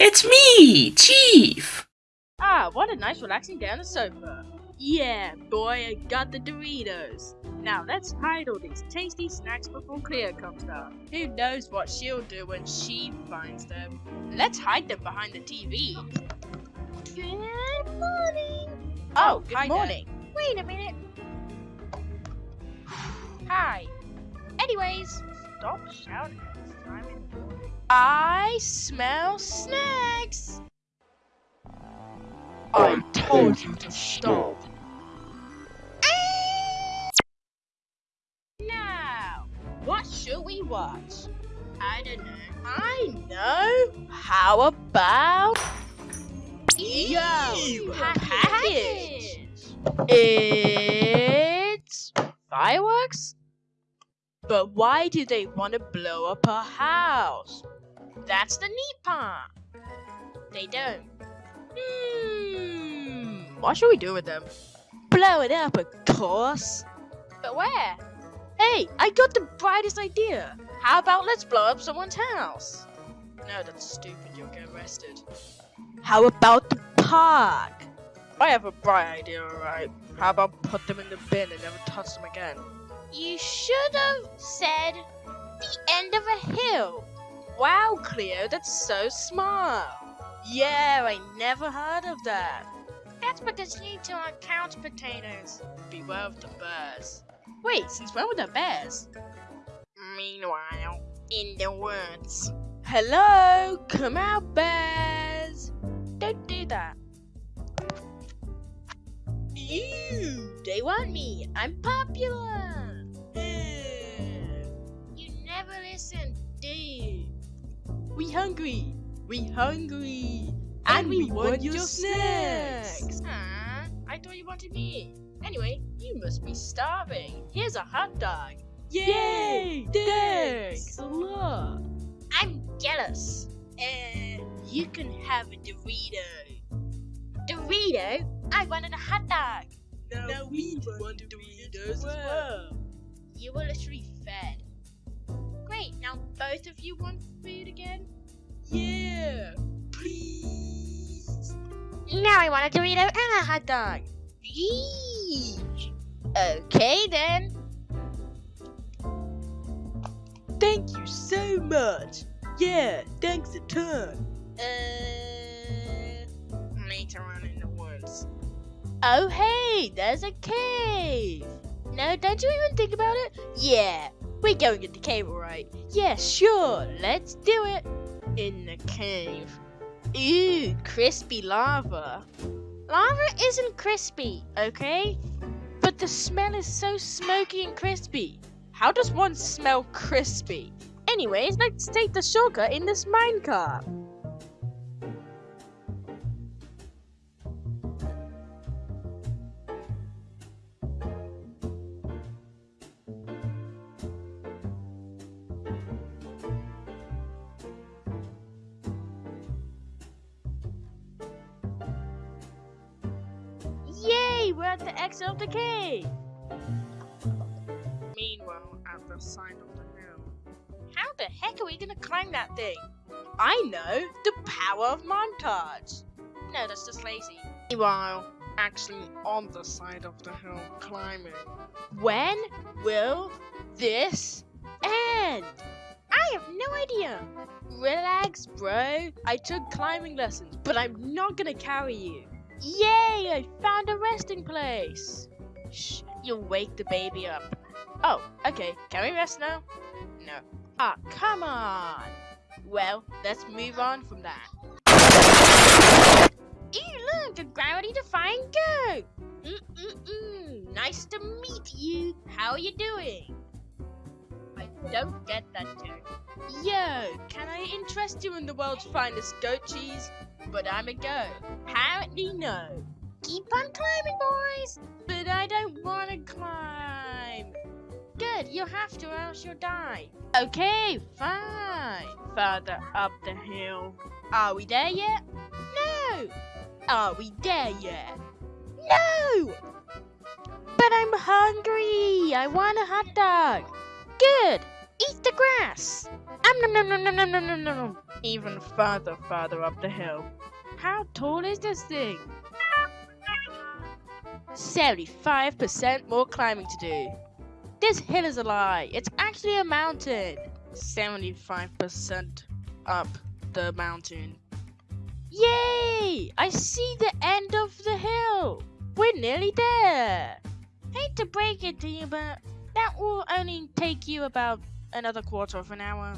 It's me, Chief! Ah, what a nice relaxing day on the sofa. Yeah, boy, I got the Doritos. Now let's hide all these tasty snacks before Cleo comes down. Who knows what she'll do when she finds them. Let's hide them behind the TV. Good morning. Oh, good hi there. morning. Wait a minute. Hi. Anyways, Stop shouting at this time in the morning. I smell snacks! I told you to stop. Ah! Now, what should we watch? I don't know. I know. How about Yo package? It's fireworks. But why do they want to blow up a house? That's the neat part. They don't. Hmm. What should we do with them? Blow it up, of course. But where? Hey, I got the brightest idea. How about let's blow up someone's house? No, that's stupid. You'll get arrested. How about the park? I have a bright idea, alright. How about put them in the bin and never touch them again? You should have said the end of a hill. Wow, Cleo, that's so smart. Yeah, I never heard of that. that's because you need to on couch potatoes. Beware of the bears. Wait, since when were the bears? Meanwhile, in the woods. Hello, come out, bears. Don't do that. Ew, they want me. I'm popular. We hungry. We hungry. And, we, want, your snacks. Ah, I thought you wanted me. Anyway, you must be starving. Here's a hot dog. Yay! Thanks a lot. I'm jealous. Uh, you can have a Dorito. Dorito? I wanted a hot dog. Now, we, want Doritos as well. You were literally fed. Great, now both of you want food again? Yeah, please. Now I want a Dorito and a hot dog. Eesh. Okay then. Thank you so much. Yeah, thanks a ton. Uh, later on in the woods. Oh hey, there's a cave. No, don't you even think about it? Yeah, we're going in the cave, right? Yeah, sure, let's do it. In the cave. Ooh, crispy lava. Lava isn't crispy, okay? But the smell is so smoky and crispy. How does one smell crispy? Anyways, let's take the shortcut in this minecart. We're at the exit of the cave. Meanwhile, at the side of the hill. How the heck are we gonna climb that thing? I know, the power of montage. No, that's just lazy. Meanwhile, actually on the side of the hill climbing. When will this end? I have no idea. Relax, bro. I took climbing lessons, but I'm not gonna carry you. Yay! I found a resting place. Shh, you'll wake the baby up. Oh, okay. Can we rest now? No. Ah, come on. Well, let's move on from that. Ew, look, a gravity defying go! Mm-mm-mm. Nice to meet you. How are you doing? Don't get that joke. Yo, can I interest you in the world's finest goat cheese? But I'm a goat. Apparently no. Keep on climbing, boys! But I don't want to climb. Good, you have to or else you'll die. Okay, fine. Further up the hill. Are we there yet? No. Are we there yet? No. But I'm hungry. I want a hot dog. Good. Eat the grass. Um, nom, nom, nom, nom, nom, nom, nom, nom. even further, further up the hill. How tall is this thing? 75% more climbing to do. This hill is a lie. It's actually a mountain. 75% up the mountain. Yay! I see the end of the hill. We're nearly there. Hate to break it to you, but that will only take you about another quarter of an hour.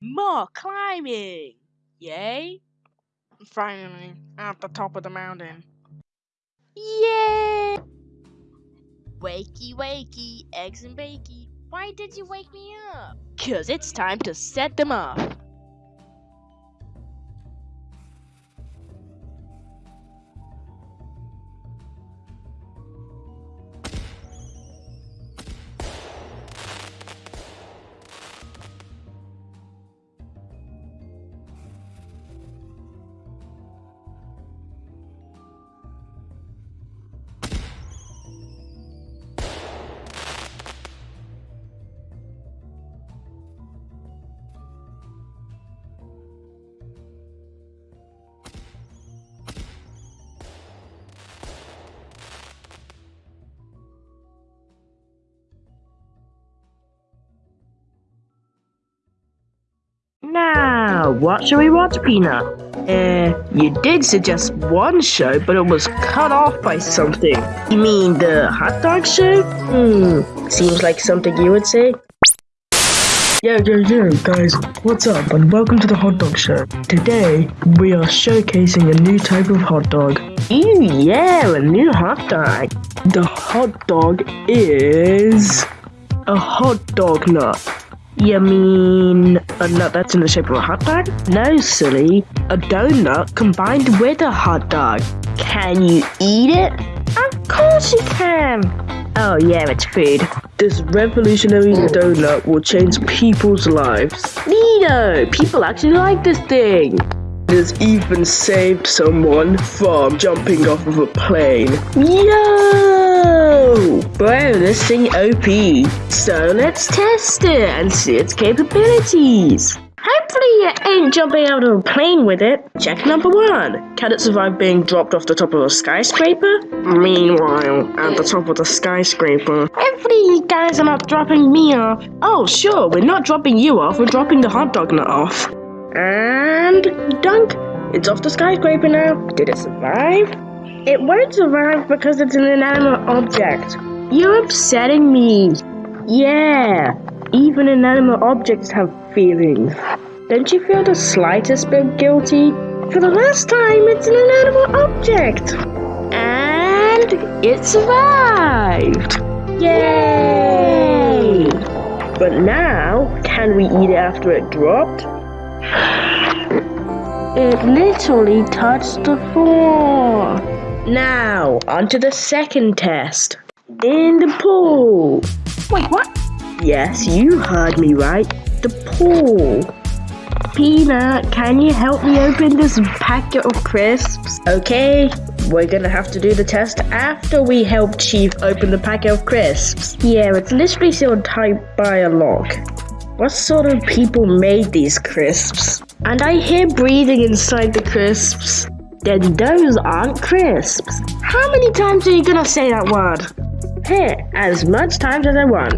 More climbing! Yay! Finally, at the top of the mountain. Yay! Wakey, wakey, eggs and bakey. Why did you wake me up? Cause it's time to set them off. What shall we watch, Peanut? Uh, you did suggest one show, but it was cut off by something. You mean the hot dog show? Hmm, seems like something you would say. Yo, yo, yo, guys, what's up, and welcome to the Hot Dog Show. Today, we are showcasing a new type of hot dog. Ooh, yeah, a new hot dog. The hot dog is a hot dog nut. You mean a uh, nut that's in the shape of a hot dog? No, silly. A donut combined with a hot dog. Can you eat it? Of course you can. Oh yeah, it's food. This revolutionary donut will change people's lives. Neato! People actually like this thing. Has even saved someone from jumping off of a plane. Yo! Bro, this thing OP. So let's test it and see its capabilities. Hopefully you ain't jumping out of a plane with it. Check number one. Can it survive being dropped off the top of a skyscraper? Meanwhile, at the top of the skyscraper, Hopefully you guys are not dropping me off. oh sure, we're not dropping you off, we're dropping the hot dog nut off. And dunk. It's off the skyscraper now. Did it survive? It won't survive because it's an inanimate object. You're upsetting me. Yeah, even inanimate objects have feelings. Don't you feel the slightest bit guilty? For the last time, it's an inanimate object. And it survived. Yay! But now, can we eat it after it dropped? It literally touched the floor. Now, onto the second test. In the pool. Wait, what? Yes, you heard me right. The pool. Peanut, can you help me open this packet of crisps? Okay, we're gonna have to do the test after we help Chief open the packet of crisps. Yeah, it's literally sealed tight by a lock. What sort of people made these crisps? And I hear breathing inside the crisps. Then those aren't crisps. How many times are you gonna say that word? Here, as much times as I want.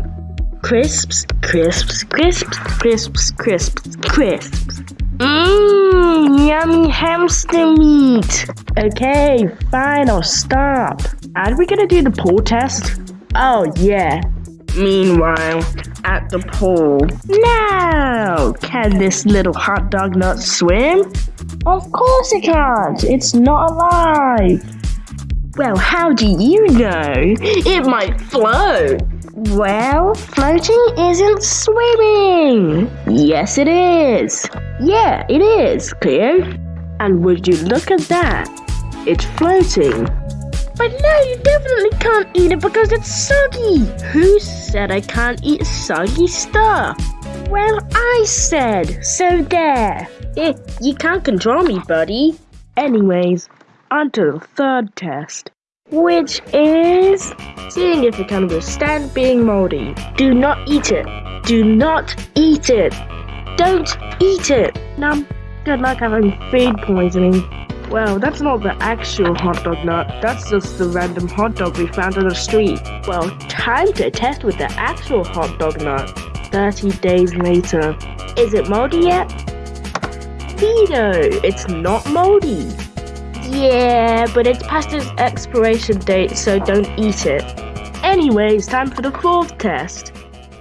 Crisps, crisps, crisps, crisps, crisps, crisps. Mmm, yummy hamster meat. Okay, fine, I'll stop. Are we gonna do the pool test? Oh, yeah. Meanwhile, at the pool. Now, can this little hot dog not swim? Of course it can't. It's not alive. Well, how do you know? It might float. Well, floating isn't swimming. Yes, it is. Yeah, it is, Cleo. And would you look at that? It's floating. But no, you definitely can't eat it because it's soggy. Who said I can't eat soggy stuff? Well, I said, so there. Eh, you can't control me, buddy. Anyways, on to the third test. which is seeing if it can withstand being moldy. Do not eat it. Do not eat it. Don't eat it. Now, good luck having food poisoning. Well, that's not the actual hot dog nut. That's just the random hot dog we found on the street. Well, time to test with the actual hot dog nut. 30 days later. Is it moldy yet? Vito, it's not moldy. Yeah, but it's past its expiration date, so don't eat it. Anyways, time for the fourth test.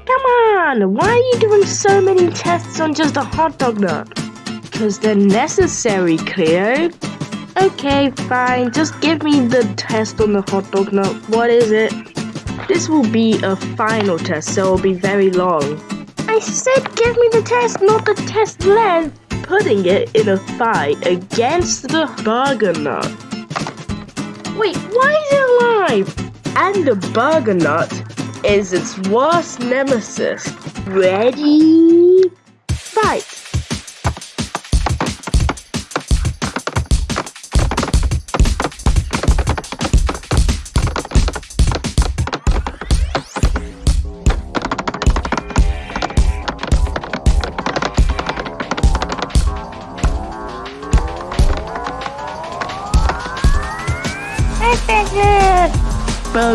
Come on, why are you doing so many tests on just a hot dog nut? Because they're necessary, Cleo. Okay, fine, just give me the test on the hot dog nut. What is it? This will be a final test, so it'll be very long. I said give me the test, not the test length putting it in a fight against the burger nut. Wait, why is it alive? And the burger nut is its worst nemesis. Ready? Fight!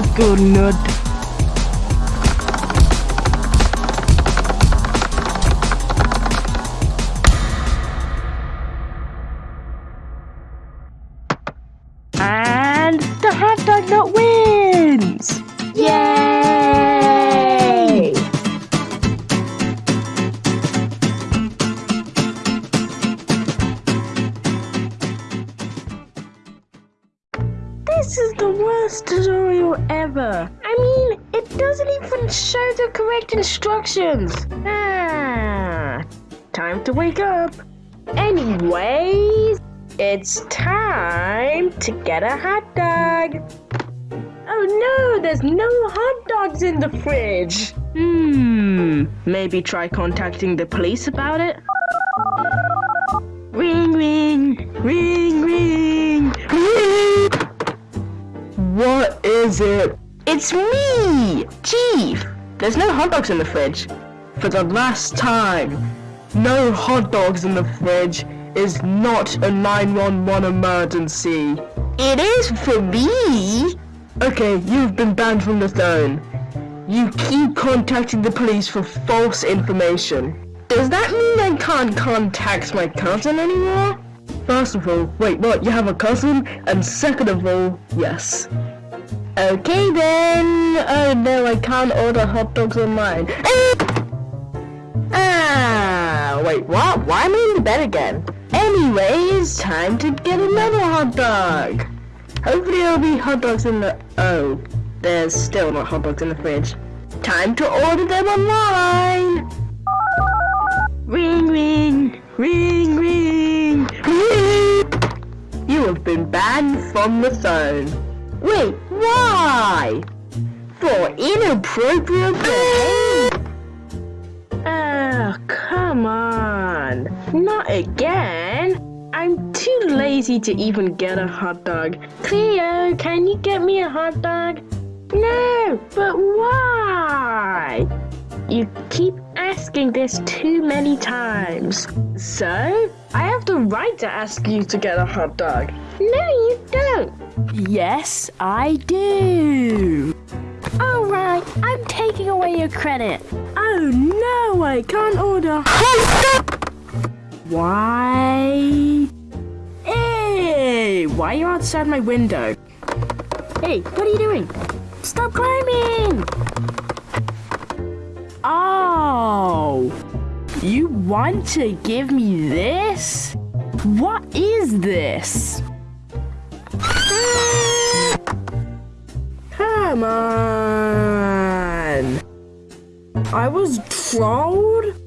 Nut. And get a hot dog. Oh no, there's no hot dogs in the fridge. Hmm, maybe try contacting the police about it. Ring, ring, ring, ring, ring. What is it? It's me, Chief. There's no hot dogs in the fridge. For the last time, no hot dogs in the fridge is not a 911 emergency. It is for me. Okay, you've been banned from the throne. You keep contacting the police for false information. Does that mean I can't contact my cousin anymore? First of all, wait, what? You have a cousin? And second of all, yes. Okay then. Oh no, I can't order hot dogs online. Ah, wait, what? Why am I in the bed again? Anyways, time to get another hot dog. Hopefully there'll be hot dogs in the... Oh, there's still not hot dogs in the fridge. Time to order them online. Ring, ring, ring, ring, ring. You have been banned from the phone. Wait, why? For inappropriate behavior. Oh, come on. Not again. I'm too lazy to even get a hot dog. Cleo, can you get me a hot dog? No, but why? You keep asking this too many times. So, I have the right to ask you to get a hot dog. No, you don't. Yes, I do. Alright, I'm taking away your credit. Oh no, I can't order hot dog. Why? Hey, why are you outside my window? Hey, what are you doing? Stop climbing! Oh, you want to give me this? What is this? Come on! I was trolled?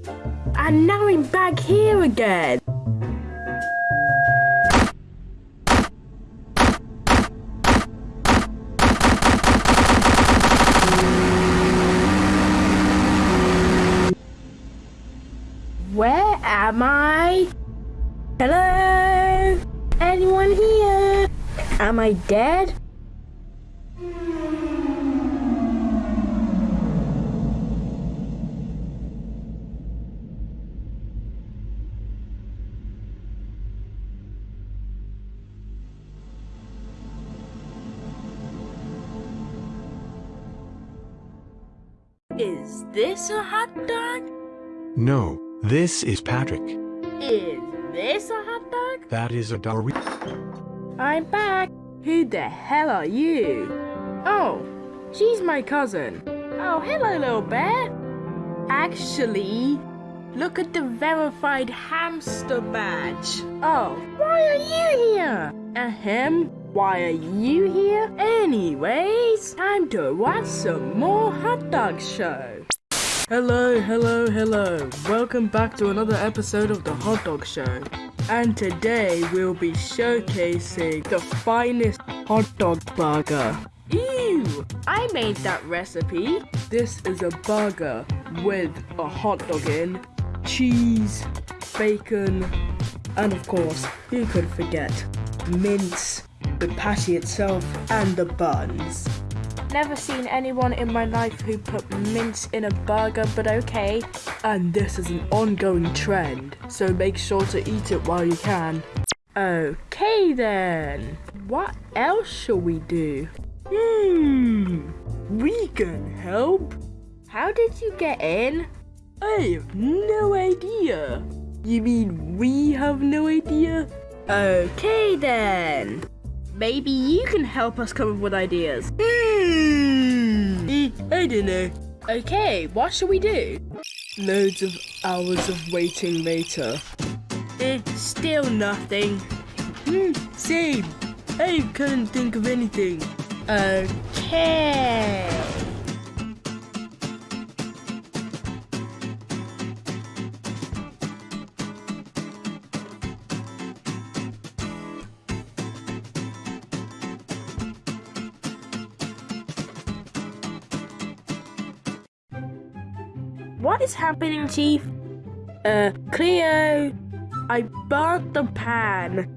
And now I'm back here again! Where am I? Hello? Anyone here? Am I dead? Is this a hot dog? No, this is Patrick. Is this a hot dog? That is a Dorito. I'm back. Who the hell are you? Oh, she's my cousin. Oh, hello, little bear. Actually, look at the verified hamster badge. Oh, why are you here? Ahem, why are you here? Anyways, time to watch some more hot dog show. Hello, hello, hello. Welcome back to another episode of the Hot Dog Show. And today we'll be showcasing the finest hot dog burger. Ew, I made that recipe. This is a burger with a hot dog in, cheese, bacon, and of course, who could forget mince, the patty itself, and the buns. Never seen anyone in my life who put mince in a burger, but okay. And this is an ongoing trend, so make sure to eat it while you can. Okay then. What else shall we do? Hmm, we can help. How did you get in? I have no idea. You mean we have no idea? Okay then. Maybe you can help us come up with ideas. Hmm, I don't know. Okay, what shall we do? Loads of hours of waiting later. Eh, still nothing. Hmm, same. I couldn't think of anything. Okay. What is happening, Chief? Uh, Cleo, I burnt the pan.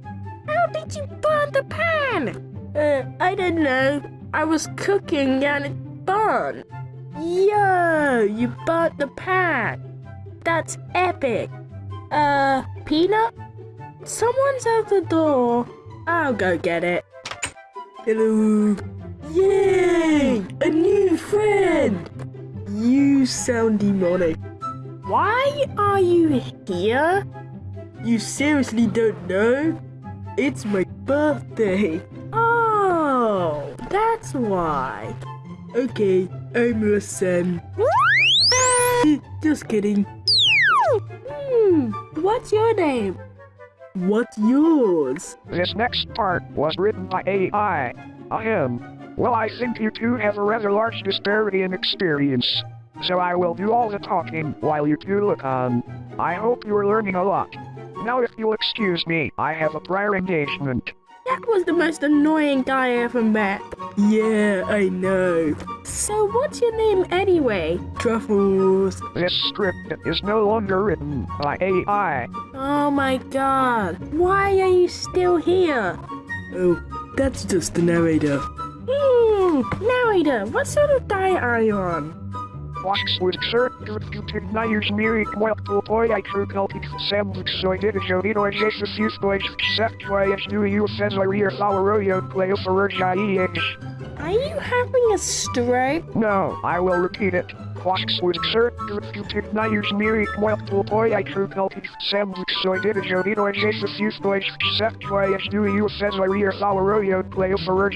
How did you burn the pan? Uh, I don't know. I was cooking and it burned. Yo, you burnt the pan. That's epic. Uh, Peanut? Someone's at the door. I'll go get it. Hello. Yay! A new friend! You sound demonic. Why are you here? You seriously don't know? It's my birthday. Oh, that's why. Okay, I'm a Sen. Just kidding. Hmm, what's your name? What's yours? This next part was written by AI. Ahem. Well, I think you two have a rather large disparity in experience. So I will do all the talking while you two look on. I hope you are learning a lot. Now if you'll excuse me, I have a prior engagement. That was the most annoying guy I ever met. Yeah, I know. So what's your name anyway? Truffles. This script is no longer written by AI. Oh my god. Why are you still here? Oh, that's just the narrator. Hmm, narrator, what sort of diet are you on? Oxford certificate Myers Miri Welpo Boy I True Celtic Sandwich Soy Did a Jodino Jesus Seth Joy Do You Cesaria Floweroyo Play for Are you having a stroke? No, I will repeat it. Oxford certificate Myers Miri Welpo Boy I True Celtic Sandwich Soy Did a Jodino Jesus Use Boys Seth Joy Do You Cesaria Floweroyo Play for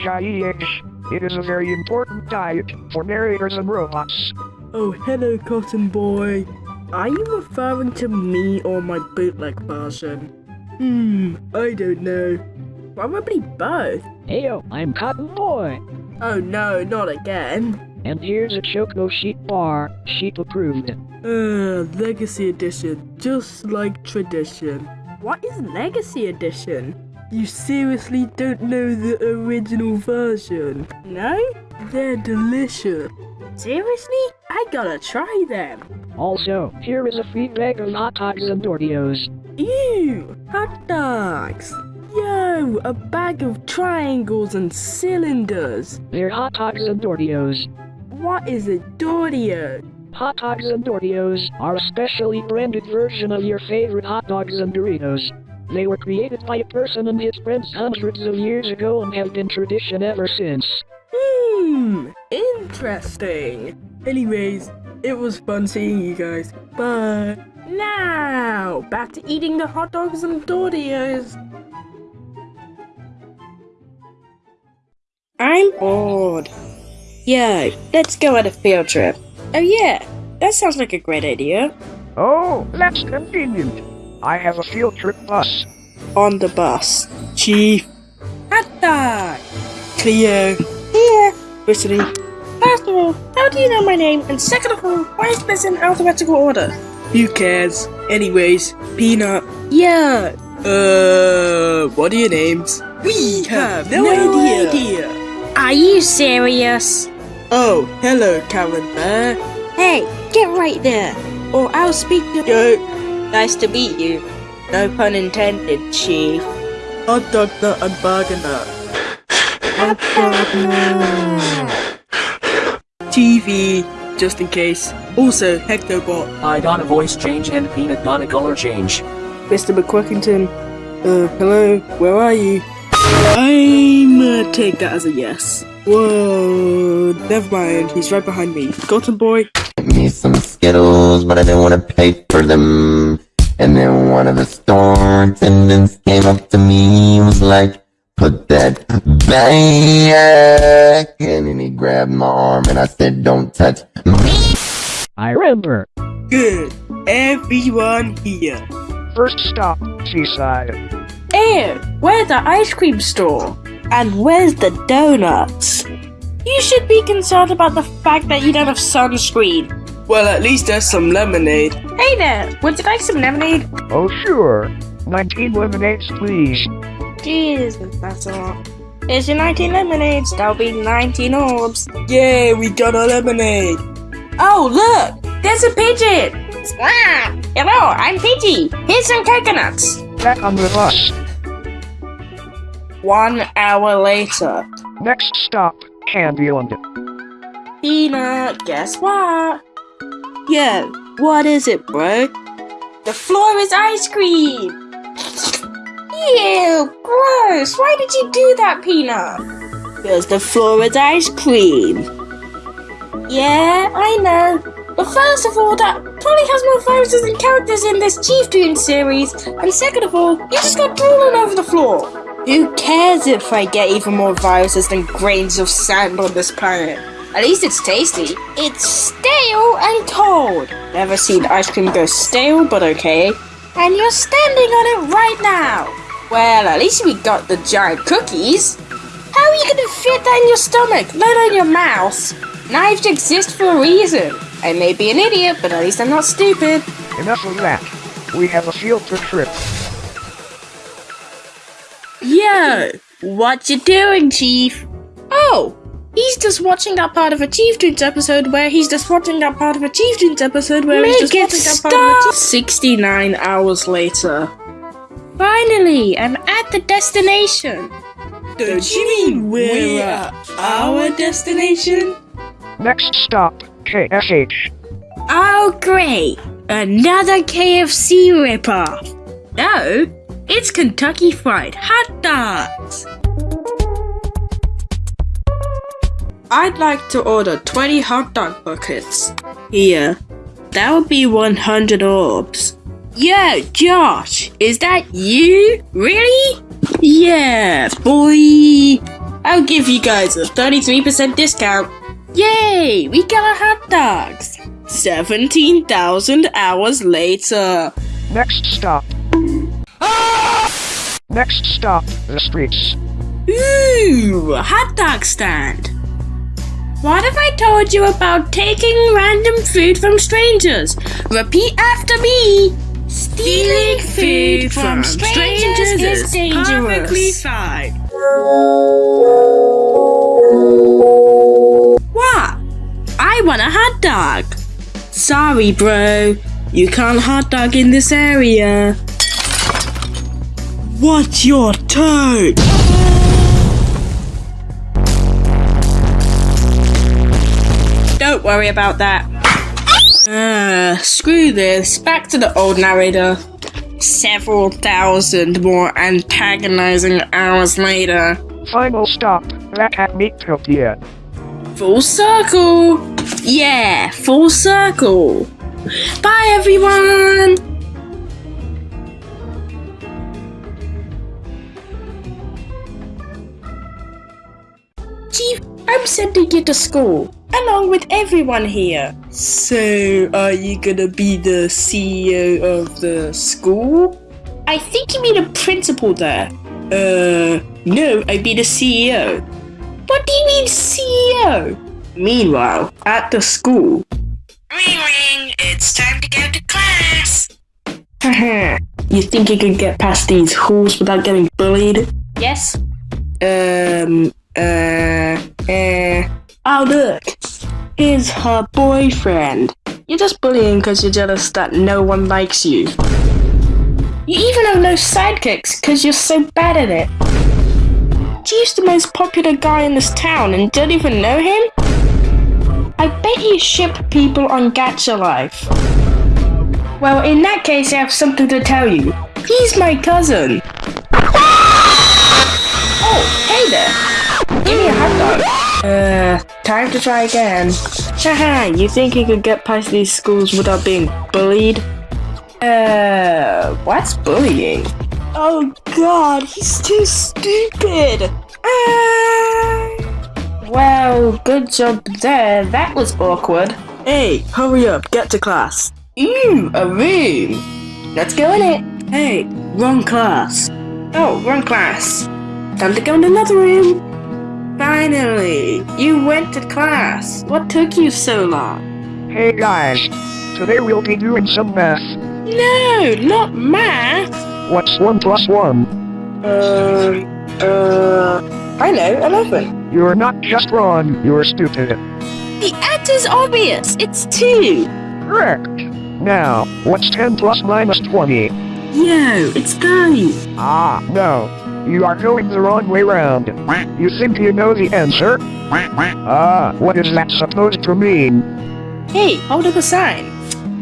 It is a very important diet for narrators and robots. Oh, hello, Cotton Boy. Are you referring to me or my bootleg version? Hmm, I don't know. Probably both. Heyo, I'm Cotton Boy. Oh no, not again. And here's a Choco Sheet bar, sheet approved. Uh, Legacy Edition, just like tradition. What is Legacy Edition? You seriously don't know the original version? No? They're delicious. Seriously? I gotta try them. Also, here is a free bag of hot dogs and Doritos. Ew, hot dogs. Yo, a bag of triangles and cylinders. They're hot dogs and Doritos. What is a Dorio? Hot dogs and Doritos are a specially branded version of your favorite hot dogs and Doritos. They were created by a person and his friends hundreds of years ago and have been tradition ever since. Hmm, interesting. Anyways, it was fun seeing you guys. Bye. Now, back to eating the hot dogs and Doritos. I'm bored. Yo, let's go on a field trip. Oh yeah, that sounds like a great idea. Oh, that's convenient. I have a field trip bus. On the bus. Chief. Hot dog! Cleo. Here! Brittany. First of all, how do you know my name? And second of all, why is this in alphabetical order? Who cares? Anyways, Peanut. Yeah! Uh, what are your names? We have no, idea. Are you serious? Oh, hello, Karen Bear. Hey, get right there, or I'll speak to Yo, Nice to meet you. No pun intended, Chief. hot dog nut and burger. TV, just in case. Also, Hectobot. I got a voice change and Peanut got a color change. Mr. McQuickington. Uh, hello, where are you? I'm gonna take that as a yes. Whoa, never mind, he's right behind me. Cotton Boy. me some Skittles, but I didn't want to pay for them. And then one of the store attendants came up to me and was like, put that back. And then he grabbed my arm and I said, don't touch me. I remember. Good. Everyone here. First stop, Seaside. Ew, where's the ice cream store? And where's the donuts? You should be concerned about the fact that you don't have sunscreen. Well, at least there's some lemonade. Hey there, would you like some lemonade? Oh, sure. 19 lemonades, please. Jesus, that's a lot. Here's your 19 lemonades, that'll be 19 orbs. Yay, we got a lemonade. Oh, look, there's a pigeon! Squawk! Hello, I'm Pidgey. Here's some coconuts. Back on the bus. One hour later. Next stop, Candyland. Peanut, guess what? Yo, what is it, bro? The floor is ice cream! Ew, gross! Why did you do that, Peanut? Because the floor is ice cream. Yeah, I know. But first of all, that probably has more viruses and characters in this Chief Toon series. And second of all, you just got drool all over the floor. Who cares if I get even more viruses than grains of sand on this planet? At least it's tasty. It's stale and cold. Never seen ice cream go stale, but okay. And you're standing on it right now. Well, at least we got the giant cookies. How are you gonna fit that in your stomach, let alone your mouth? Knives exist for a reason. I may be an idiot, but at least I'm not stupid. Enough of that. We have a field trip. Yo, what you doing, Chief? Oh, he's just watching that part of a Chief Tunes episode where he's just watching that part of a Chief Tunes episode where he's just watching that part of a Chief- 69 hours later. Finally, I'm at the destination. Don't you mean we're at our destination? Next stop, KFH. Oh, great! Another KFC ripoff. No, it's Kentucky Fried Hot Dogs. I'd like to order 20 hot dog buckets. Here. That would be 100 orbs. Yo, Josh, is that you? Really? Yeah, boy. I'll give you guys a 33% discount. Yay, we got our hot dogs. 17,000 hours later. Next stop. Next stop, the streets. Ooh, a hot dog stand. What have I told you about taking random food from strangers? Repeat after me. Stealing food from strangers is dangerous. perfectly fine. What? I want a hot dog. Sorry, bro. You can't hot dog in this area. What's your turn? Don't worry about that. Ah, screw this. Back to the old narrator. Several thousand more antagonizing hours later. Final stop, Black Hat Meat Cookien. Full circle. Yeah, full circle. Bye, everyone. Chief, I'm sending you to school, along with everyone here. So, are you gonna be the CEO of the school? I think you mean a principal there. Uh, no, I mean a CEO. What do you mean CEO? Meanwhile, at the school. Ring ring, it's time to go to class. Haha, you think you can get past these halls without getting bullied? Yes. Um, uh, uh. Oh, look. Here's her boyfriend. You're just bullying because you're jealous that no one likes you. You even have no sidekicks because you're so bad at it. Chief's the most popular guy in this town and don't even know him? I bet you ship people on Gacha Life. Well, in that case, I have something to tell you. He's my cousin. Give me a hot dog. Uh, time to try again. Haha, you think you could get past these schools without being bullied? Uh, what's bullying? Oh god, he's too stupid! Ah. Well, good job there. That was awkward. Hey, hurry up, get to class. Ooh, a room. Let's go in it. Hey, wrong class. Oh, wrong class. Time to go in another room. Finally, you went to class. What took you so long? Hey guys, today we'll be doing some math. No, not math. What's 1 plus 1? Uh, uh, I know, 11. You're not just wrong, you're stupid. The answer's obvious. It's 2. Correct. Now, what's 10 plus minus 20? Yo, it's 30. Ah, no. You are going the wrong way round. You think you know the answer? Ah, what is that supposed to mean? Hey, hold up a sign.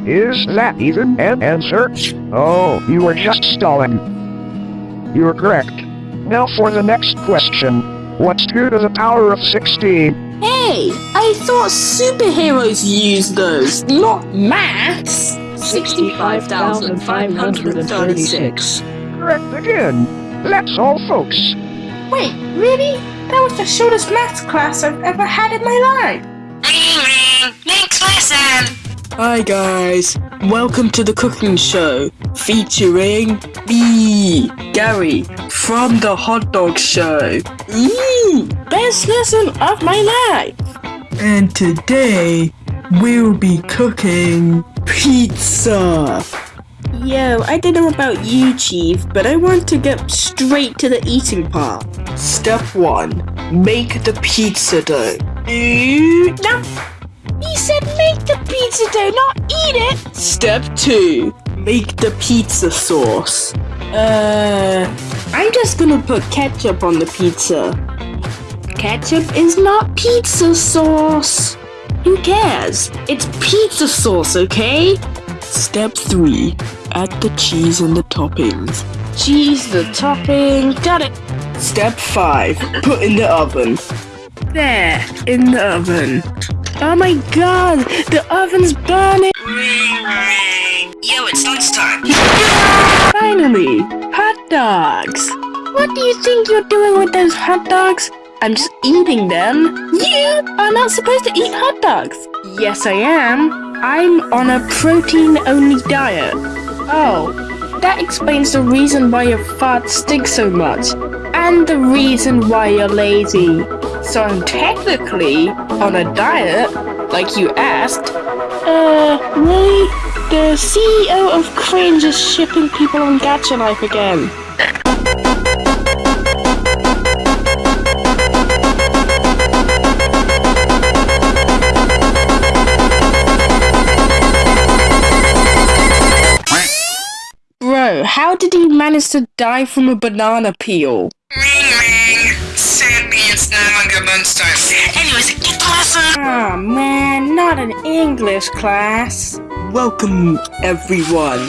Is that even an answer? Oh, you were just stalling. You're correct. Now for the next question. What's 2 to the power of 16? Hey, I thought superheroes use those, not maths. 65,536. Correct again. That's all, folks. Wait, really? That was the shortest maths class I've ever had in my life. Next lesson! Hi guys, welcome to the cooking show featuring me, Gary, from the hot dog show. Ooh, best lesson of my life. And today we'll be cooking pizza. Yo, I don't know about you, Chief, but I want to get straight to the eating part. Step 1. Make the pizza dough. No. He said make the pizza dough, not eat it! Step 2. Make the pizza sauce. Uh, I'm just gonna put ketchup on the pizza. Ketchup is not pizza sauce. Who cares? It's pizza sauce, okay? Step 3. Add the cheese and the toppings. Cheese, the topping, got it. Step 5. Put in the oven. There, in the oven. Oh my god, the oven's burning! Ring ring! Yo, it's lunchtime! Finally, hot dogs! What do you think you're doing with those hot dogs? I'm just eating them. You are not supposed to eat hot dogs. Yes, I am. I'm on a protein-only diet. Oh, that explains the reason why your farts stink so much. And the reason why you're lazy. So I'm technically on a diet, like you asked. Uh, really? The CEO of Cringe is shipping people on Gacha Life again. How did he manage to die from a banana peel? Ring ring! Sadly, it's no longer lunchtime. Anyways, get lesson! Ah man, not an English class. Welcome everyone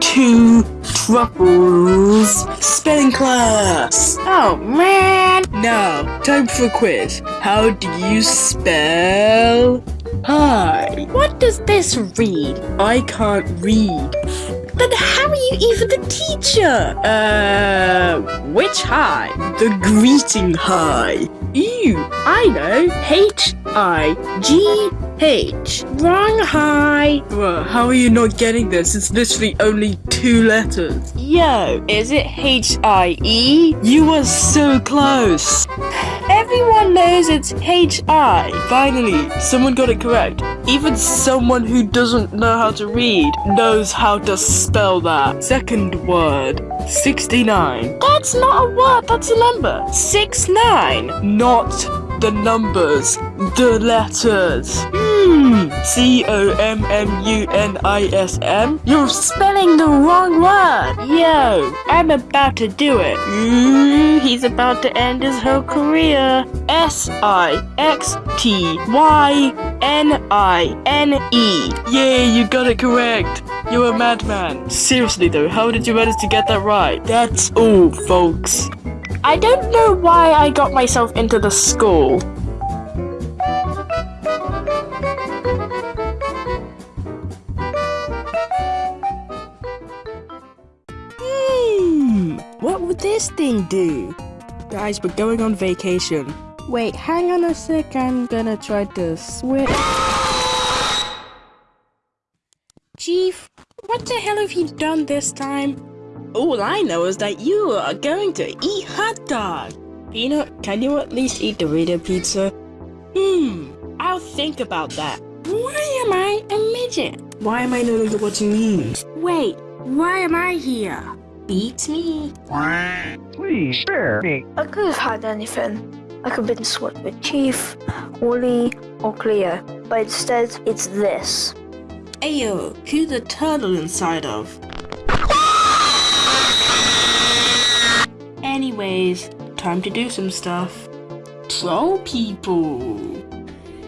to Truffles spelling class. Oh man. Now, time for a quiz. How do you spell Hi. What does this read? I can't read. Then how are you even the teacher? Uh, which hi? The greeting hi. Ew, I know. H I G H. Wrong hi. Bruh, how are you not getting this? It's literally only two letters. Yo, is it H I E? You were so close. Everyone knows it's H I. Finally, someone got it correct. Even someone who doesn't know how to read knows how to spell that. Second word, 69. That's not a word, that's a number. Six nine. Not the numbers, the letters. Hmm. C O M M U N I S M. You're spelling the wrong word. Yo, I'm about to do it. Ooh, he's about to end his whole career. S I X T Y N I N E. Yay, you got it correct. You're a madman. Seriously though, how did you manage to get that right? That's all, folks. I don't know why I got myself into the school. Hmm, what would this thing do? Guys, we're going on vacation. Wait, hang on a sec, I'm gonna try to switch. Chief, what the hell have you done this time? All I know is that you are going to eat hot dog. Peanut, can you at least eat Dorito pizza? Hmm, I'll think about that. Why am I a midget? Why am I no longer watching memes? Wait, why am I here? Beats me. Please spare me. I could have had anything. I could have been swapped with Chief, Wally, or Cleo, but instead it's this. Ayo, who's the turtle inside of? Anyways, time to do some stuff. Troll people.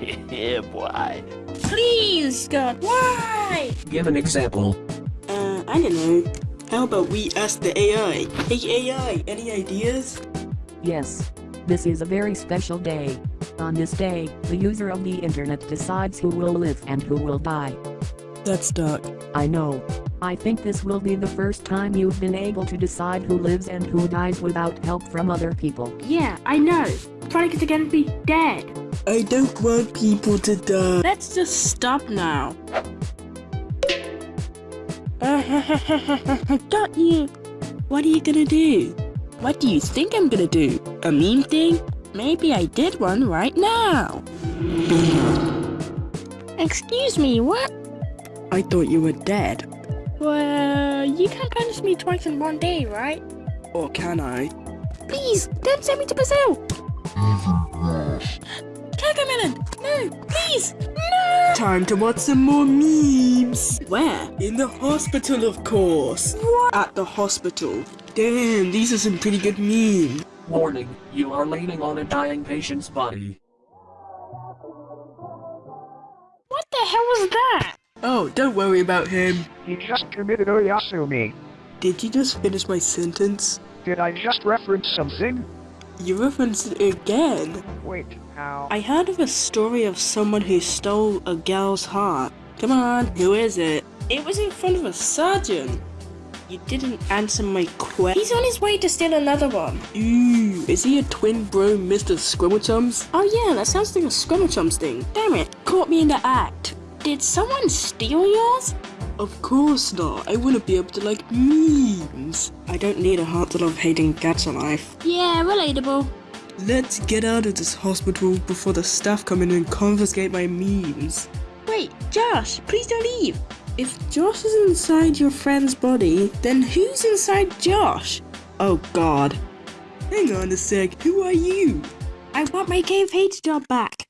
yeah, boy. Please, God, why? Give an example. Uh, I don't know. How about we ask the AI? Hey AI, any ideas? Yes. This is a very special day. On this day, the user of the internet decides who will live and who will die. That's dark. I know. I think this will be the first time you've been able to decide who lives and who dies without help from other people. Yeah, I know. Probably are gonna be dead. I don't want people to die. Let's just stop now. Got you. What are you gonna do? What do you think I'm gonna do? A meme thing? Maybe I did one right now. Excuse me, what? I thought you were dead. Well, you can't punish me twice in one day, right? Or can I? Please, don't send me to Brazil! Cocomelon! No, please! No! Time to watch some more memes. Where? In the hospital, of course. What? At the hospital. Damn, these are some pretty good memes. Warning, you are leaning on a dying patient's body. What the hell was that? Oh, don't worry about him. He just committed Oyasumi. Did you just finish my sentence? Did I just reference something? You referenced it again. Wait, how? I heard of a story of someone who stole a girl's heart. Come on, who is it? It was in front of a surgeon. You didn't answer my question. He's on his way to steal another one. Ooh, is he a twin bro, Mr. Squirmelchums? Oh yeah, that sounds like a Squirmelchums thing. Damn it, caught me in the act. Did someone steal yours? Of course not. I wouldn't be able to like memes. I don't need a heart to love hating cats alive. Yeah, relatable. Let's get out of this hospital before the staff come in and confiscate my memes. Wait, Josh, please don't leave. If Josh is inside your friend's body, then who's inside Josh? Oh god. Hang on a sec, who are you? I want my Cave H job back.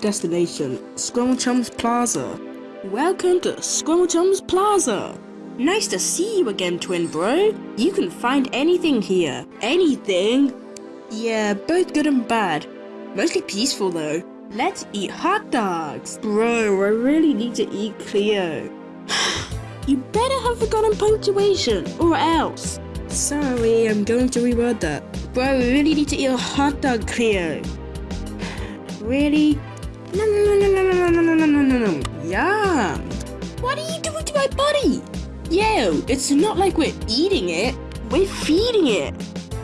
Destination, Squirmelchums Plaza. Welcome to Squirmelchums Plaza. Nice to see you again, twin bro. You can find anything here. Anything? Yeah, both good and bad. Mostly peaceful though. Let's eat hot dogs. Bro, I really need to eat Cleo. you better have forgotten punctuation, or else. Sorry, I'm going to reword that. Bro, we really need to eat a hot dog, Cleo. Really? No, no, no, no, no, no, no, no, no, no, no. Yum. What are you doing to my body? Yo, it's not like we're eating it. We're feeding it.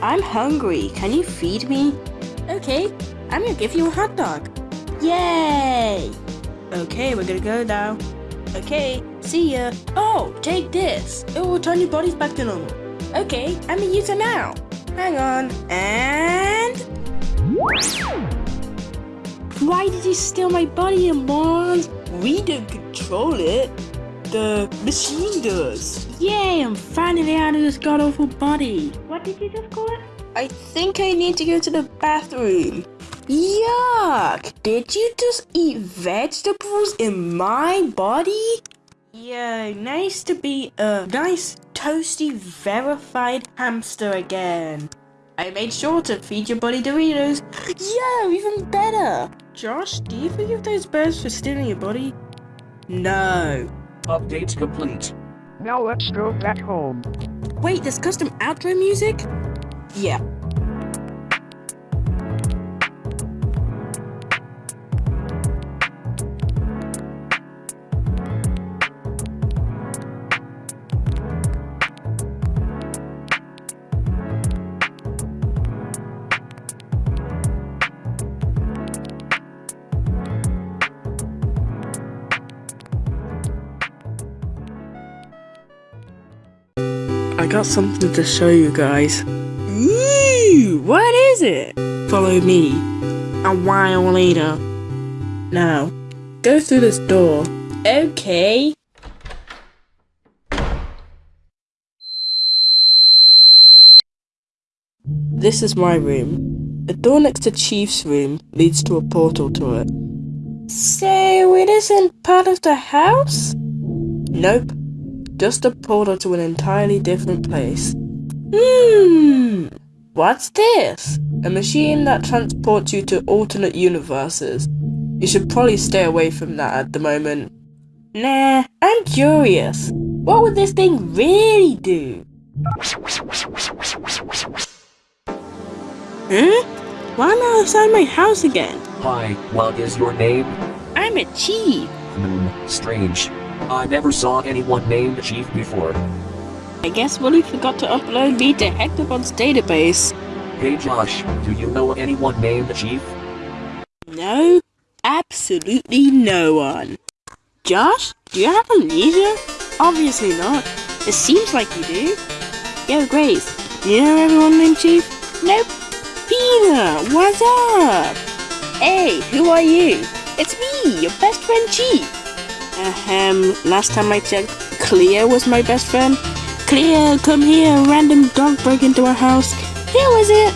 I'm hungry. Can you feed me? Okay, I'm gonna give you a hot dog. Yay! Okay, we're gonna go now. Okay, see ya. Oh, take this. It will turn your bodies back to normal. Okay, I'm gonna use it now. Hang on, and... Why did you steal my body, you morons? We don't control it. The machine does. Yay, I'm finally out of this god-awful body. What did you just call it? I think I need to go to the bathroom. Yuck! Did you just eat vegetables in my body? Yeah, nice to be a nice, toasty, verified hamster again. I made sure to feed your body Doritos. Yeah, even better. Josh, do you forgive those birds for stealing your body? No. Update complete. Now let's go back home. Wait, there's custom outro music? Yeah. Got something to show you guys. Ooh, what is it? Follow me. A while later. Now, go through this door. Okay. This is my room. The door next to Chief's room leads to a portal to it. So it isn't part of the house? Nope. Just a portal to an entirely different place. Hmm. What's this? A machine that transports you to alternate universes. You should probably stay away from that at the moment. Nah, I'm curious. What would this thing really do? Huh? Why am I outside my house again? Hi, what is your name? I'm a chief. Hmm, strange. I never saw anyone named Chief before. I guess Willie forgot to upload me to Hectobot's database. Hey Josh, do you know anyone named Chief? No, absolutely no one. Josh, do you have amnesia? Obviously not. It seems like you do. Yo, Grace, do you know everyone named Chief? Nope. Peter, what's up? Hey, who are you? It's me, your best friend Chief. Ahem, last time I checked, Cleo was my best friend. Cleo, come here, random dog broke into our house. Who was it?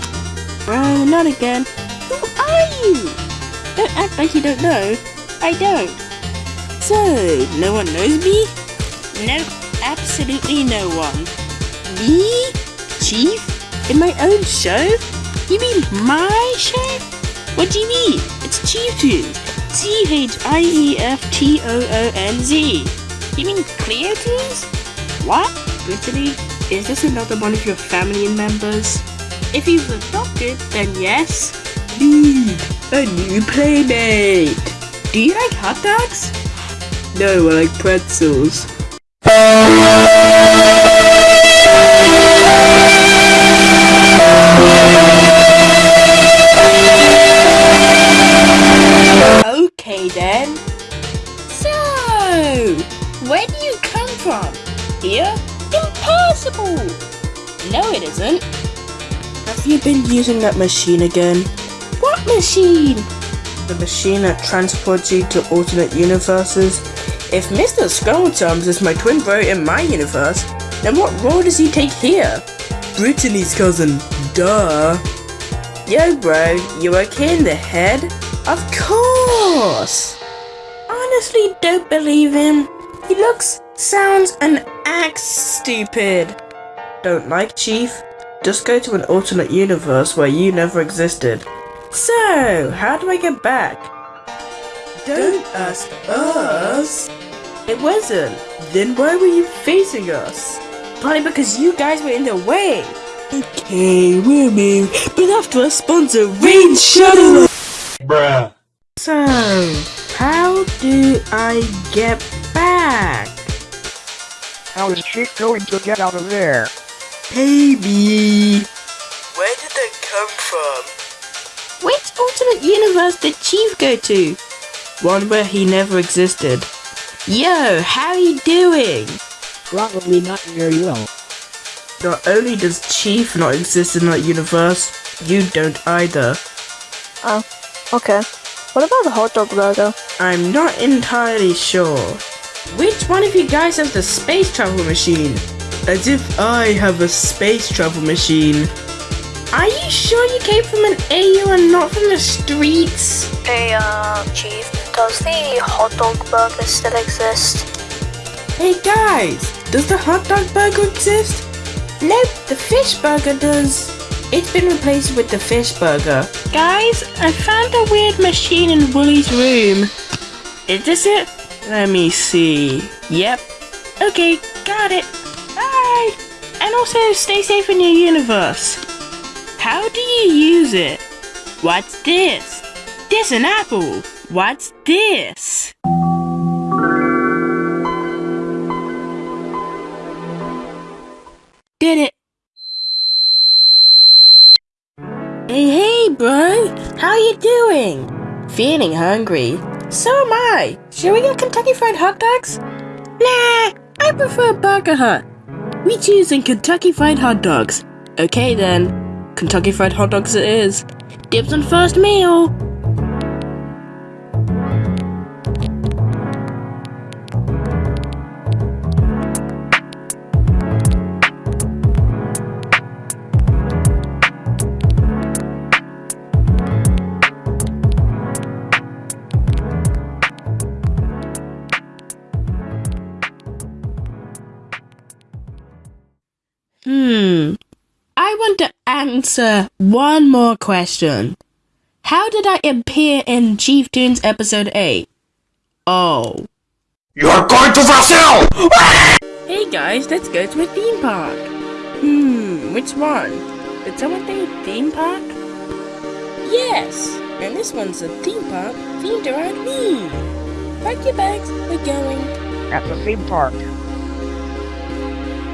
Oh, not again. Who are you? Don't act like you don't know. I don't. So, no one knows me? No, absolutely no one. Me? Chief? In my own show? You mean my show? What do you mean? It's ChiefToonz. C-H-I-E-F-T-O-O-N-Z. You mean Cleo What? Brittany, is this another one of your family members? If was adopted, then yes. Dude, a new playmate. Do you like hot dogs? No, I like pretzels. Okay then. So, where do you come from? Here? Impossible! No, it isn't. Have you been using that machine again? What machine? The machine that transports you to alternate universes. If Mr. Skulltums is my twin bro in my universe, then what role does he take here? Brittany's cousin. Duh. Yo, bro, you okay in the head? Of course! Honestly, don't believe him. He looks, sounds, and acts stupid. Don't like Chief? Just go to an alternate universe where you never existed. So, how do I get back? Don't ask us. It wasn't. Then why were you facing us? Probably because you guys were in the way. Okay, we'll move, but after a sponsor, Rain Shuttle. Bruh. So, So, how do I get back? How is Chief going to get out of there? Baby! Where did that come from? Which alternate universe did Chief go to? One where he never existed. Yo, how are you doing? Probably not very well. Not only does Chief not exist in that universe, you don't either. Oh, okay. What about the hot dog burger? I'm not entirely sure. Which one of you guys has the space travel machine? As if I have a space travel machine. Are you sure you came from an AU and not from the streets? Hey, uh, Chief, does the hot dog burger still exist? Hey guys, does the hot dog burger exist? Nope, the fish burger does. It's been replaced with the fish burger. Guys, I found a weird machine in Wooly's room. Is this it? Let me see. Yep. Okay, got it. Bye. And also, stay safe in your universe. How do you use it? What's this? This an apple. What's this? Did it. Hey, hey, bro! How you doing? Feeling hungry? So am I. Should we get Kentucky Fried Hot Dogs? Nah, I prefer Burger Hut. We choosing Kentucky Fried Hot Dogs. Okay then, Kentucky Fried Hot Dogs it is. Dibs on first meal. Want to answer one more question. How did I appear in ChiefToonz episode 8? Oh. You're going to Brazil! Hey guys, let's go to a theme park. Hmm, which one? Did someone say theme park? Yes, and this one's a theme park themed around me. Pack your bags, we're going. At the theme park.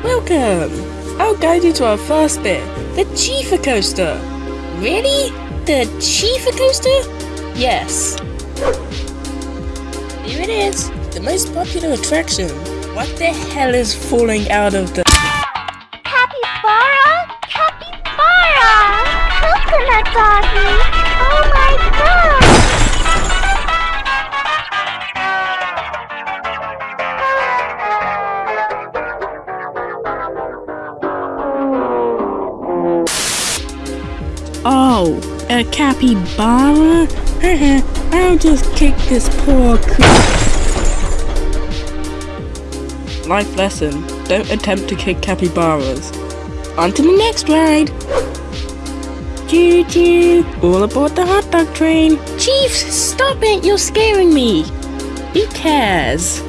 Welcome! I'll guide you to our first bit, the Chifa Coaster. Really? The Chifa Coaster? Yes. Here it is, the most popular attraction. What the hell is falling out of the... Capybara? Capybara! Coconut doggy! Oh my god! A capybara? I'll just kick this poor creature. Life lesson, don't attempt to kick capybaras. On to the next ride! Choo choo! All aboard the hot dog train! Chief, stop it! You're scaring me! Who cares?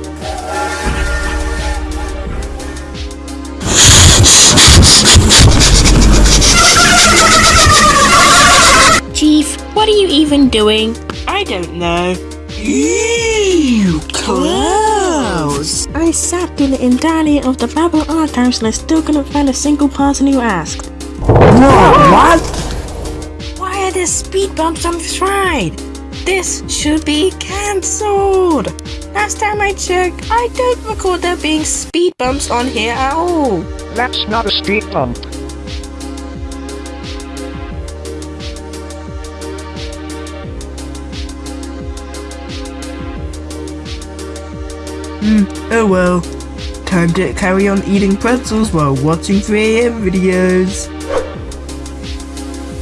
What are you even doing? I don't know. Ew, close! I sat through the entirety of the Babel archives and I still couldn't find a single person who asked. what? Why are there speed bumps on this ride? This should be cancelled! Last time I checked, I don't recall there being speed bumps on here at all. That's not a speed bump. Hmm, oh well. Time to carry on eating pretzels while watching 3am videos.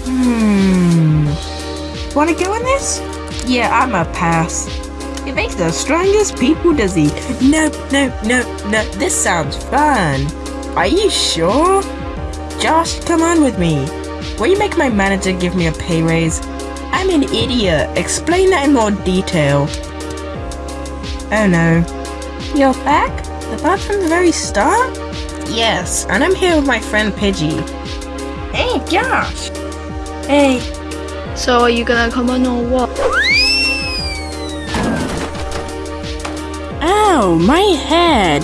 Hmm. Wanna go on this? Yeah, I'm a pass. It makes the strongest people dizzy. No, no, no, no, this sounds fun. Are you sure? Josh, come on with me. Will you make my manager give me a pay raise? I'm an idiot. Explain that in more detail. Oh no. You're back? About from the very start? Yes, and I'm here with my friend Pidgey. Hey, Josh! Hey. So are you gonna come on or what? Ow, my head!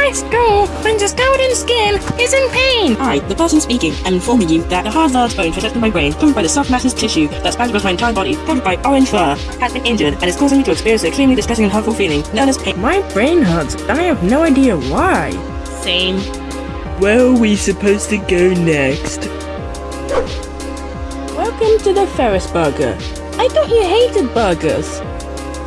My skull, Princess Golden Skin, is in pain! Hi, the person speaking. I'm informing you that a hard large bone protecting my brain, covered by the soft masses tissue that spans across my entire body, covered by orange fur, has been injured and is causing me to experience an extremely distressing and hurtful feeling known as pain. My brain hurts, and I have no idea why. Same. Where are we supposed to go next? Welcome to the Ferris Burger. I thought you hated burgers.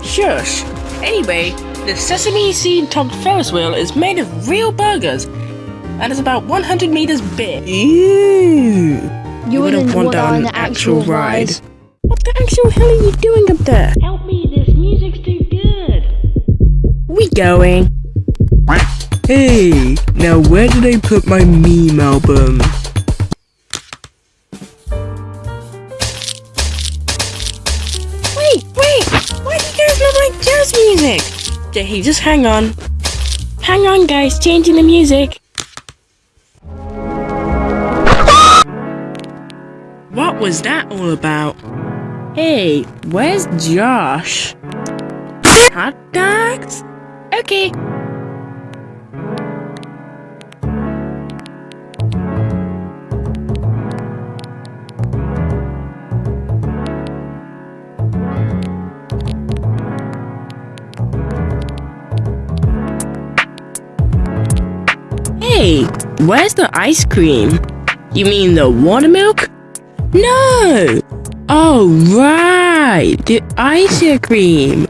Shush. Anyway, the sesame seed topped Ferris wheel is made of real burgers and is about 100 meters big. Ew. You wouldn't want that on an an actual ride. ride. What the actual hell are you doing up there? Help me, this music's too good. We going. Hey, now where did I put my meme album? Okay, just hang on. Hang on, guys, changing the music. What was that all about? Hey, where's Josh? Hot dogs? Okay. Hey, where's the ice cream? You mean the water milk? No! Oh, right! The ice cream!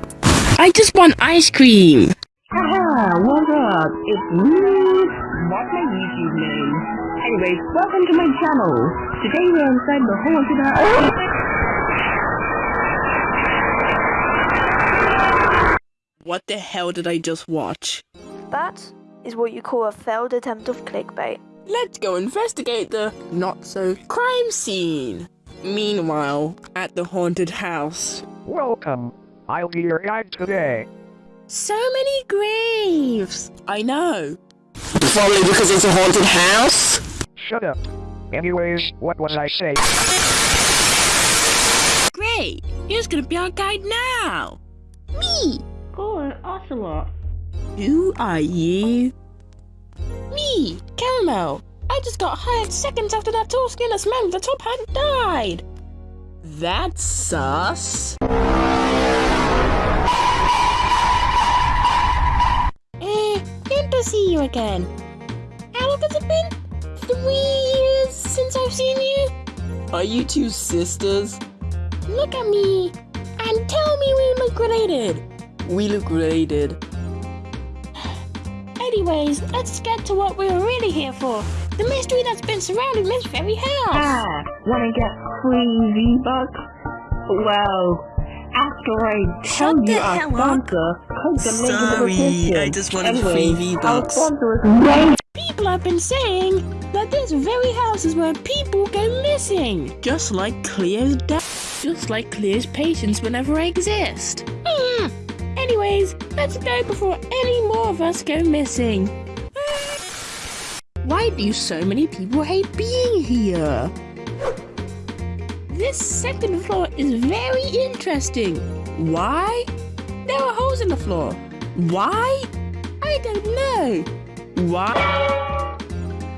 I just want ice cream! Haha, what up? It's me. What's my YouTube name? Anyways, welcome to my channel. Today we're inside the haunted house. What the hell did I just watch? That is what you call a failed attempt of clickbait. Let's go investigate the not so crime scene. Meanwhile, at the haunted house. Welcome. I'll be your guide today. So many graves! I know. Probably because it's a haunted house? Shut up. Anyways, what was I saying? Great! Who's gonna be our guide now? Me! Go an ocelot. Who are you? Me, Caramel. I just got hired seconds after that tall skinless man with the top hat died. That's sus. Eh, good to see you again. How long has it been? Three years since I've seen you? Are you two sisters? Look at me and tell me we look related. We look related. Anyways, let's get to what we're really here for. The mystery that's been surrounding this very house. Ah, wanna get free V-Bucks? Well, after I tell Shut you the our hell sponsor, click the link in the Sorry, description. I just wanted anyway, free V-Bucks. Our sponsor is Ray People have been saying that this very house is where people go missing. Just like Cleo's death. Just like Cleo's patients whenever I exist. Hmm. Anyways, let's go before any more of us go missing. Why do so many people hate being here? This second floor is very interesting. Why? There are holes in the floor. Why? I don't know. Why?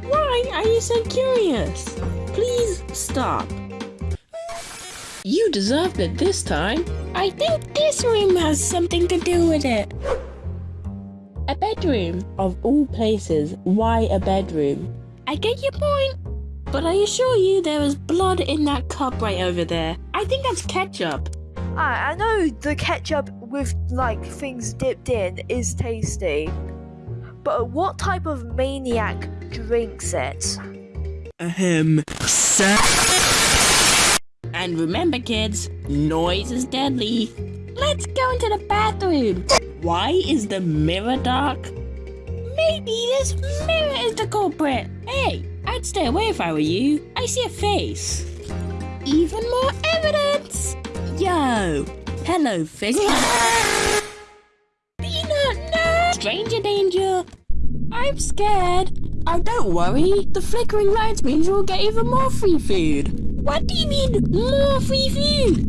Why are you so curious? Please stop. You deserved it this time. I think this room has something to do with it. A bedroom. Of all places, why a bedroom? I get your point. But I assure you there is blood in that cup right over there. I think that's ketchup. I, I know the ketchup with like things dipped in is tasty, but what type of maniac drinks it? Ahem. And remember, kids, noise is deadly. Let's go into the bathroom. Why is the mirror dark? Maybe this mirror is the culprit. Hey, I'd stay away if I were you. I see a face. Even more evidence. Yo, hello, no! Stranger danger. I'm scared. Oh, don't worry. The flickering lights means you'll get even more free food. What do you mean, more free food?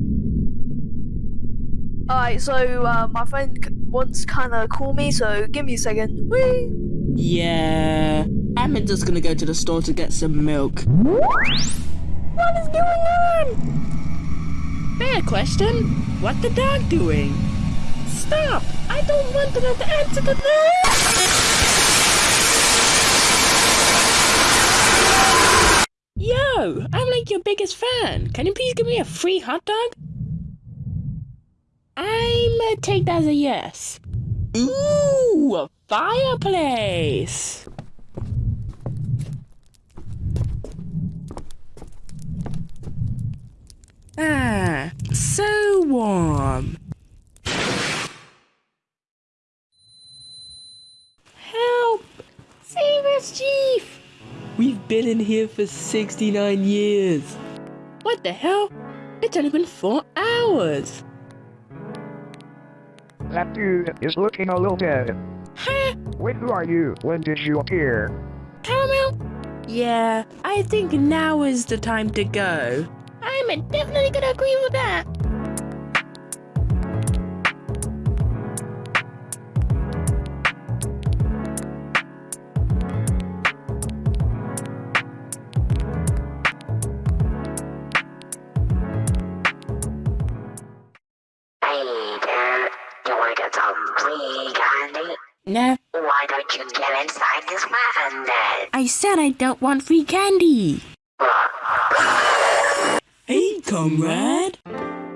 Alright, so uh, my friend c- wants kinda call me, so give me a second. Whee! Yeah. I'm just gonna go to the store to get some milk. What is going on? Fair question. What the dog doing? Stop! I don't want to know the answer to that! Yo! I'm like your biggest fan. Can you please give me a free hot dog? I'm take that as a yes. Ooh, a fireplace! Ah, so warm. Help! Save us, Chief! We've been in here for 69 years. What the hell? It's only been four hours. That dude is looking a little dead. Huh? Wait, who are you? When did you appear? Caramel? Yeah, I think now is the time to go. I'm definitely gonna agree with that. I said I don't want free candy. Hey, comrade.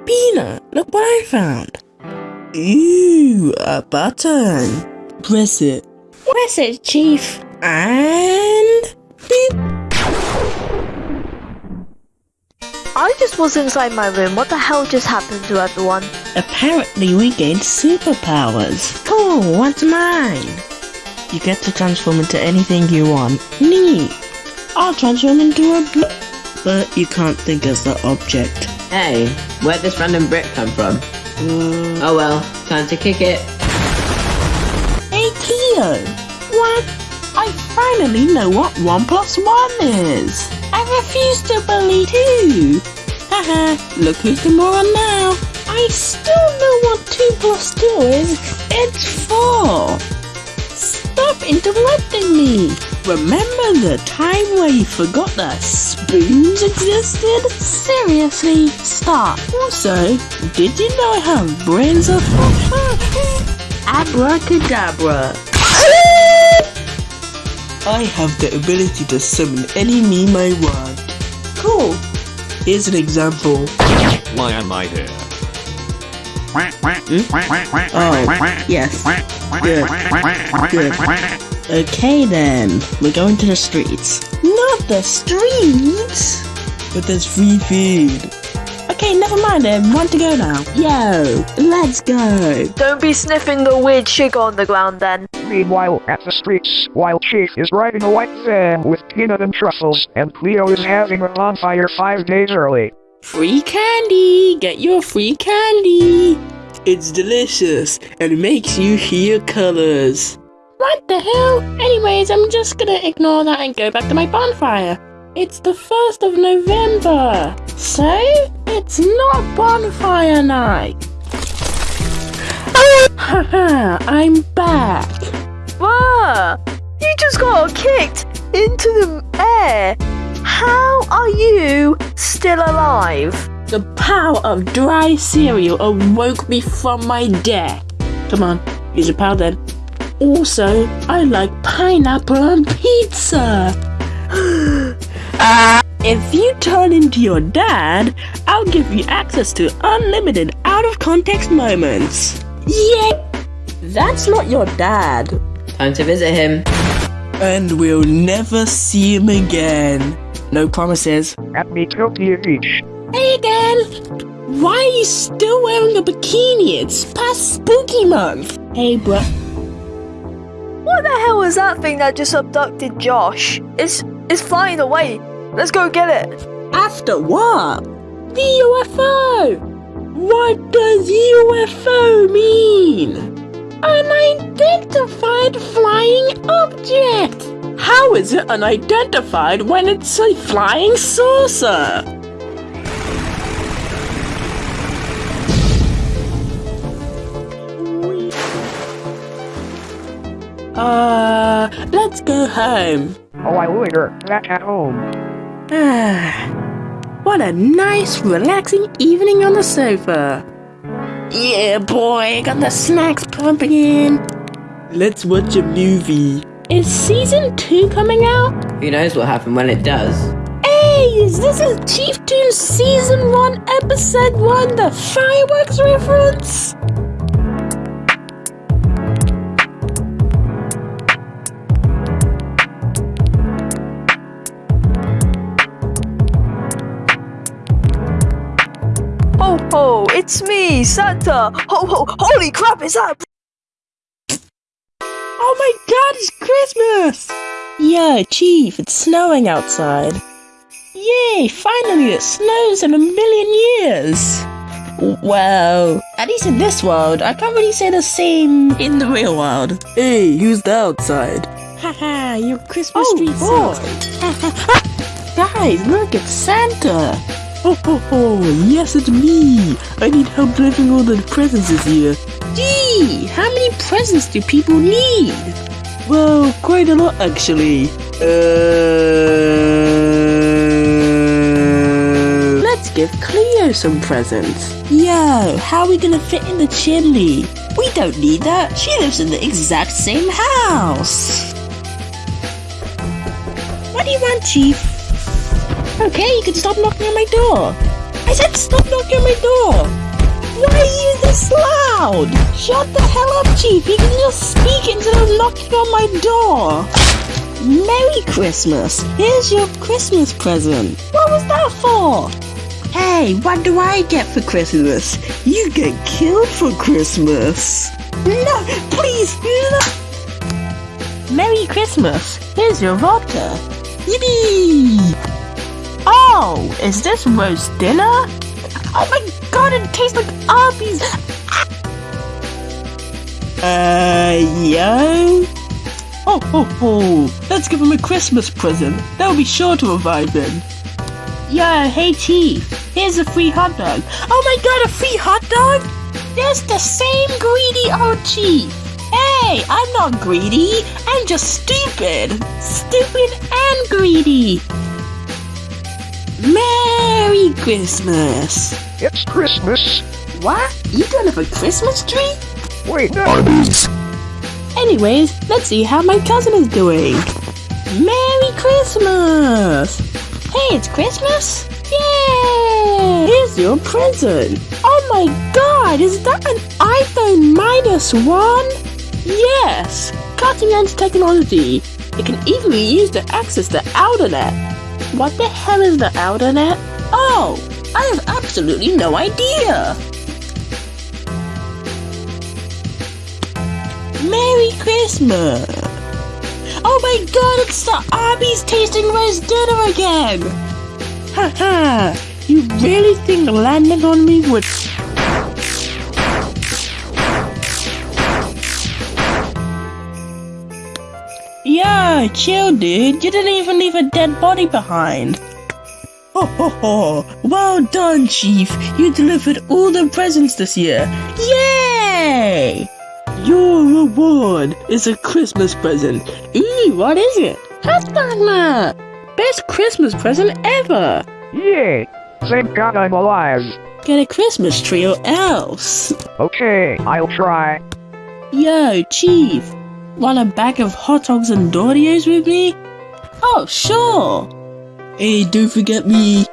Peanut, look what I found. Ooh, a button. Press it. Press it, Chief. And... Beep. I just was inside my room. What the hell just happened to everyone? Apparently we gained superpowers. Cool, what's mine? You get to transform into anything you want. Neat. I'll transform into a bl- But you can't think as the object. Hey, where'd this random brick come from? Uh, Oh well, time to kick it. Hey, Cleo. What? I finally know what 1 plus 1 is. I refuse to believe too. Haha, look who's the moron now. I still know what 2 plus 2 is. It's 4. Stop interrupting me. Remember the time where you forgot that spoons existed? Seriously, stop. Also, did you know I have brains of abracadabra? I have the ability to summon any meme I want. Cool. Here's an example. Why am I here? Hmm? Oh, yes. Good. Good. Okay then, we're going to the streets. Not the streets? But there's free food. Okay, never mind then, want to go now. Yo, let's go. Don't be sniffing the weird sugar on the ground then. Meanwhile, at the streets, while Chief is riding a white van with peanut and truffles, and Cleo is having a bonfire five days early. Free candy! Get your free candy! It's delicious and makes you hear colors. What the hell? Anyways, I'm just gonna ignore that and go back to my bonfire. It's the 1st of November, so it's not bonfire night. Haha, I'm back. Whoa! You just got kicked into the air. How are you still alive? The power of dry cereal awoke me from my death. Come on, use your power then. Also, I like pineapple on pizza. if you turn into your dad, I'll give you access to unlimited out of context moments. Yeah, that's not your dad. Time to visit him. And we'll never see him again. No promises. At Metopia Beach. Hey again! Why are you still wearing a bikini? It's past spooky month. Hey, bro. What the hell is that thing that just abducted Josh? It's it's flying away. Let's go get it. After what? The UFO! What does UFO mean? An unidentified flying object! How is it unidentified when it's a flying saucer? Uh, let's go home. Oh, I wonder, back at home. what a nice, relaxing evening on the sofa. Yeah, boy, got the snacks pumping in. Let's watch a movie. Is season two coming out? Who knows what happened when it does? Hey, is this a Chief Tune season one, episode one, the fireworks reference? Ho ho, it's me, Santa! Ho ho, holy crap, is that Oh my god, it's Christmas! Yeah, Chief, it's snowing outside. Yay, finally it snows in a million years! Well, at least in this world, I can't really say the same in the real world. Hey, who's the outside? Haha, your Christmas Oh, tree boy. Guys, look, it's Santa! Oh, ho, ho, yes, it's me. I need help delivering all the presents this year. Gee, how many presents do people need? Well, quite a lot, actually. Uh... Let's give Cleo some presents. Yo, how are we gonna fit in the chimney? We don't need that. She lives in the exact same house. What do you want, Chief? Okay, you can stop knocking on my door. I said stop knocking on my door. Why are you this loud? Shut the hell up, Chief. You can just speak instead of knocking on my door. Merry Christmas. Here's your Christmas present. What was that for? Hey, what do I get for Christmas? You get killed for Christmas. No, please, no. Merry Christmas. Here's your vodka. Yippee! Oh, is this roast dinner? Oh my god, it tastes like Arby's! Uh, yo? Oh, ho, ho. Let's give him a Christmas present. They'll be sure to revive him. Yo, hey Chief, here's a free hot dog. Oh my god, a free hot dog? That's the same greedy old Chief. Hey, I'm not greedy. I'm just stupid. Stupid and greedy. Merry Christmas. It's Christmas. What? You don't have a Christmas tree? Wait, no. Arby's. Anyways, let's see how my cousin is doing. Merry Christmas! Hey, it's Christmas? Yay! Here's your present. Oh my god, is that an iPhone minus one? Yes! Cutting edge technology. It can even be used to access the Outernet. What the hell is the Outernet? Oh, I have absolutely no idea. Merry Christmas! Oh my god, it's the Arby's tasting roast dinner again! Ha ha! you really think landing on me would... Yeah, chill dude, you didn't even leave a dead body behind. Ho ho ho! Well done, Chief! You delivered all the presents this year! Yay! Your reward is a Christmas present. Ooh, what is it? Hot! Best Christmas present ever! Yay! Thank God I'm alive. Get a Christmas tree or else! Okay, I'll try. Yo, Chief! Want a bag of hot dogs and Doritos with me? Oh, sure! Hey, don't forget me.